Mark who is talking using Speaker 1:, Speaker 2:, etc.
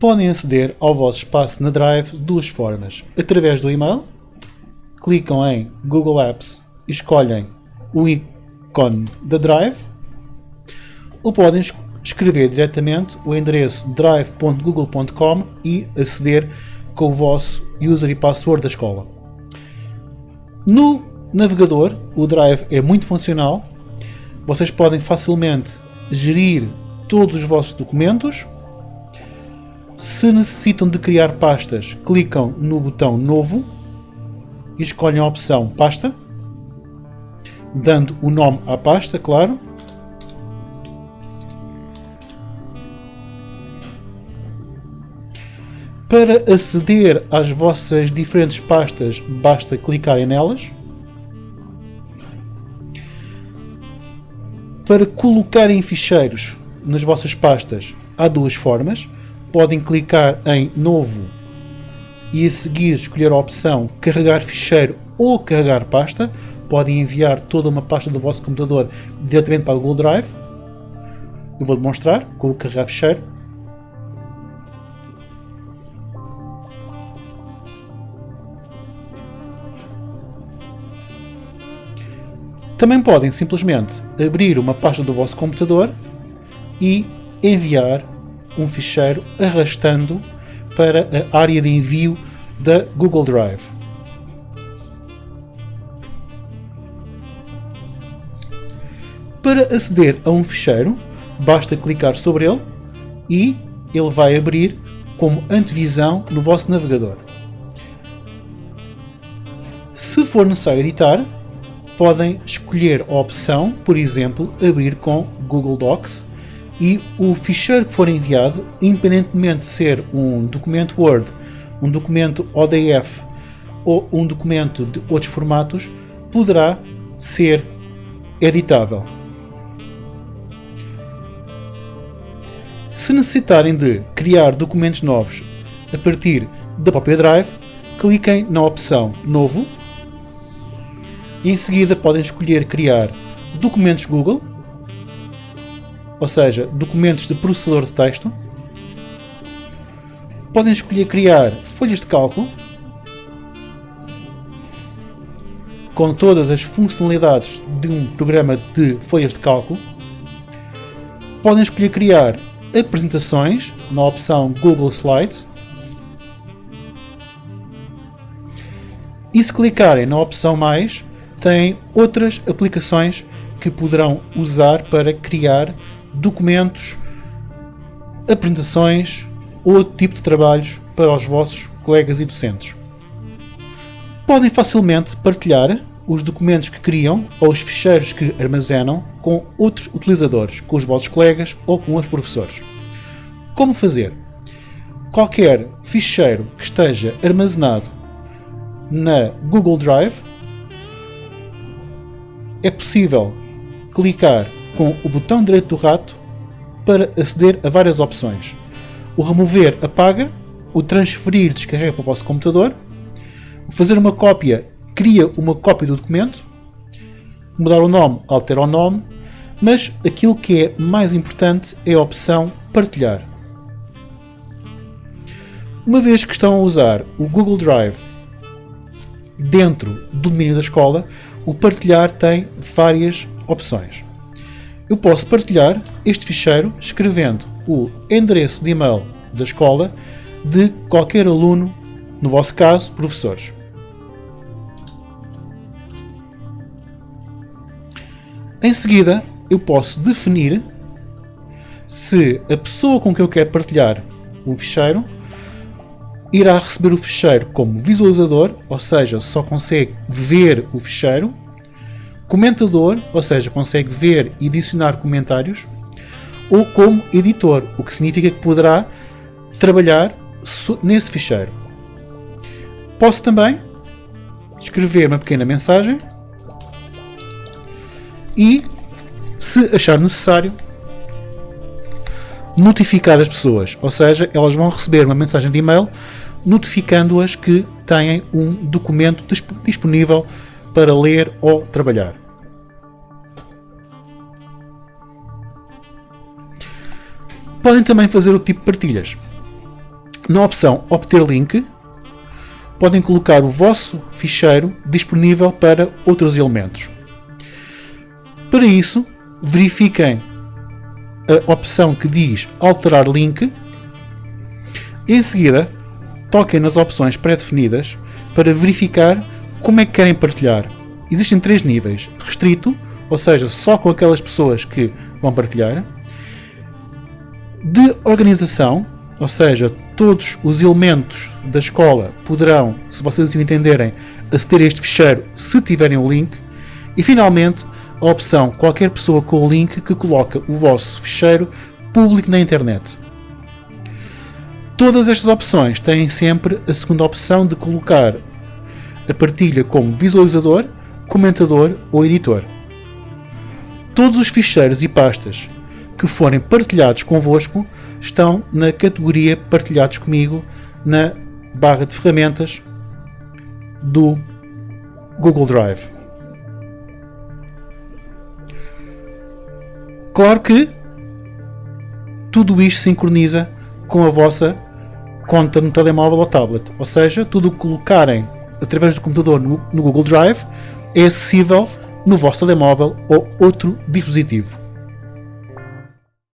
Speaker 1: podem aceder ao vosso espaço na Drive de duas formas. Através do e-mail, clicam em Google Apps e escolhem o ícone da Drive, ou podem escrever diretamente o endereço drive.google.com e aceder com o vosso user e password da escola. No navegador, o Drive é muito funcional. Vocês podem facilmente gerir todos os vossos documentos. Se necessitam de criar pastas, clicam no botão Novo e escolhem a opção Pasta, dando o nome à pasta, claro. Para aceder às vossas diferentes pastas, basta clicarem nelas. Para colocarem ficheiros nas vossas pastas, há duas formas. Podem clicar em Novo e a seguir escolher a opção Carregar ficheiro ou Carregar pasta. Podem enviar toda uma pasta do vosso computador diretamente para o Google Drive. Eu vou demonstrar com o Carregar ficheiro. Também podem simplesmente abrir uma pasta do vosso computador e enviar um ficheiro arrastando para a área de envio da Google Drive. Para aceder a um ficheiro, basta clicar sobre ele e ele vai abrir como antevisão no vosso navegador. Se for necessário editar, podem escolher a opção, por exemplo, abrir com Google Docs e o ficheiro que for enviado, independentemente de ser um documento Word, um documento ODF ou um documento de outros formatos, poderá ser editável. Se necessitarem de criar documentos novos a partir da própria Drive, cliquem na opção Novo e em seguida podem escolher criar documentos Google, ou seja, documentos de processador de texto. Podem escolher criar folhas de cálculo com todas as funcionalidades de um programa de folhas de cálculo. Podem escolher criar apresentações na opção Google Slides. E se clicarem na opção mais, têm outras aplicações que poderão usar para criar documentos, apresentações ou outro tipo de trabalhos para os vossos colegas e docentes. Podem facilmente partilhar os documentos que criam ou os ficheiros que armazenam com outros utilizadores, com os vossos colegas ou com os professores. Como fazer? Qualquer ficheiro que esteja armazenado na Google Drive é possível clicar com o botão direito do rato para aceder a várias opções. O remover apaga, o transferir descarrega para o vosso computador, o fazer uma cópia cria uma cópia do documento, mudar o nome altera o nome, mas aquilo que é mais importante é a opção partilhar. Uma vez que estão a usar o Google Drive dentro do domínio da escola, o partilhar tem várias opções. Eu posso partilhar este ficheiro escrevendo o endereço de e-mail da escola de qualquer aluno, no vosso caso, professores. Em seguida, eu posso definir se a pessoa com quem eu quero partilhar o ficheiro irá receber o ficheiro como visualizador, ou seja, só consegue ver o ficheiro, comentador, ou seja, consegue ver e adicionar comentários, ou como editor, o que significa que poderá trabalhar nesse ficheiro. Posso também escrever uma pequena mensagem e, se achar necessário, notificar as pessoas, ou seja, elas vão receber uma mensagem de e-mail notificando-as que têm um documento disponível para ler ou trabalhar. Podem também fazer o tipo de partilhas. na opção Obter Link, podem colocar o vosso ficheiro disponível para outros elementos. Para isso, verifiquem a opção que diz Alterar Link. Em seguida, toquem nas opções pré-definidas para verificar como é que querem partilhar. Existem três níveis: restrito, ou seja, só com aquelas pessoas que vão partilhar, de organização, ou seja, todos os elementos da escola poderão, se vocês o entenderem, aceder a este ficheiro se tiverem o link, e finalmente a opção qualquer pessoa com o link que coloca o vosso ficheiro público na internet. Todas estas opções têm sempre a segunda opção de colocar partilha como visualizador, comentador ou editor. Todos os ficheiros e pastas que forem partilhados convosco estão na categoria Partilhados comigo na barra de ferramentas do Google Drive. Claro que tudo isto sincroniza com a vossa conta no telemóvel ou tablet, ou seja, tudo o que colocarem através do computador no, no Google Drive é acessível no vosso telemóvel ou outro dispositivo.